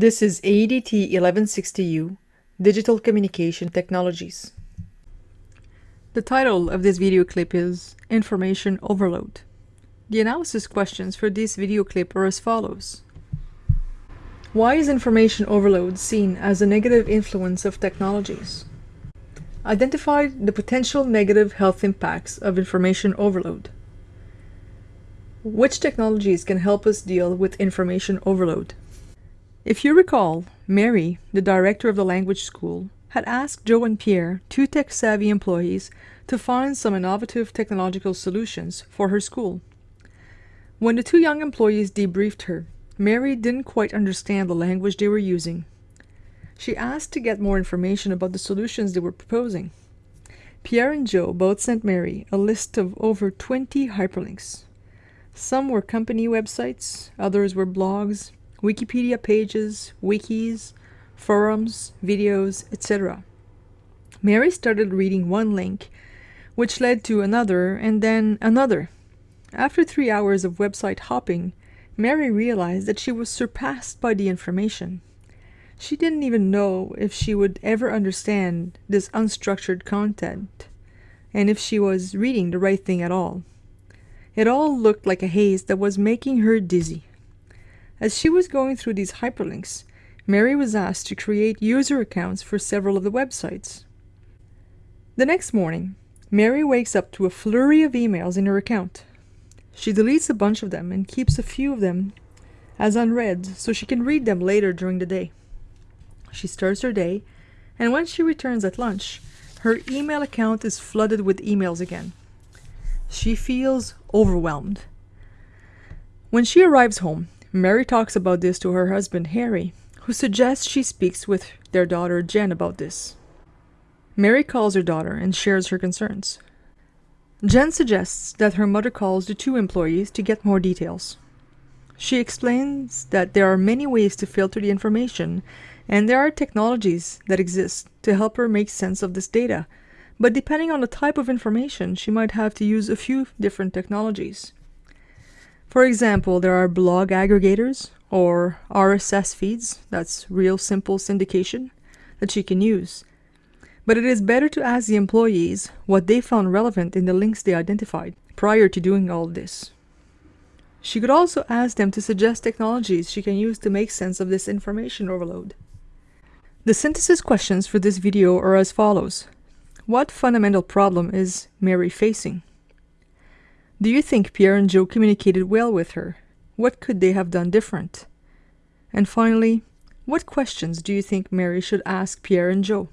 This is AEDT 1160U, Digital Communication Technologies. The title of this video clip is Information Overload. The analysis questions for this video clip are as follows. Why is information overload seen as a negative influence of technologies? Identify the potential negative health impacts of information overload. Which technologies can help us deal with information overload? If you recall, Mary, the director of the language school, had asked Joe and Pierre, two tech-savvy employees, to find some innovative technological solutions for her school. When the two young employees debriefed her, Mary didn't quite understand the language they were using. She asked to get more information about the solutions they were proposing. Pierre and Joe both sent Mary a list of over 20 hyperlinks. Some were company websites, others were blogs, Wikipedia pages, wikis, forums, videos, etc. Mary started reading one link, which led to another and then another. After three hours of website hopping, Mary realized that she was surpassed by the information. She didn't even know if she would ever understand this unstructured content, and if she was reading the right thing at all. It all looked like a haze that was making her dizzy. As she was going through these hyperlinks, Mary was asked to create user accounts for several of the websites. The next morning, Mary wakes up to a flurry of emails in her account. She deletes a bunch of them and keeps a few of them as unread so she can read them later during the day. She starts her day, and when she returns at lunch, her email account is flooded with emails again. She feels overwhelmed. When she arrives home, Mary talks about this to her husband Harry, who suggests she speaks with their daughter Jen about this. Mary calls her daughter and shares her concerns. Jen suggests that her mother calls the two employees to get more details. She explains that there are many ways to filter the information and there are technologies that exist to help her make sense of this data, but depending on the type of information, she might have to use a few different technologies. For example, there are blog aggregators or RSS feeds, that's real simple syndication, that she can use. But it is better to ask the employees what they found relevant in the links they identified prior to doing all this. She could also ask them to suggest technologies she can use to make sense of this information overload. The synthesis questions for this video are as follows. What fundamental problem is Mary facing? Do you think Pierre and Joe communicated well with her? What could they have done different? And finally, what questions do you think Mary should ask Pierre and Joe?